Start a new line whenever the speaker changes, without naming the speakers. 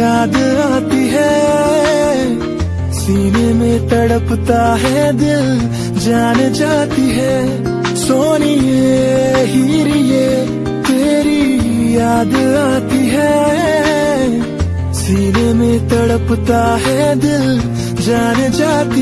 याद आती है। सीने में तड़पता है दिल, जान जाती है। सोनिए, हीरिए, तेरी याद आती है। सीने में तड़पता है दिल, जान जाती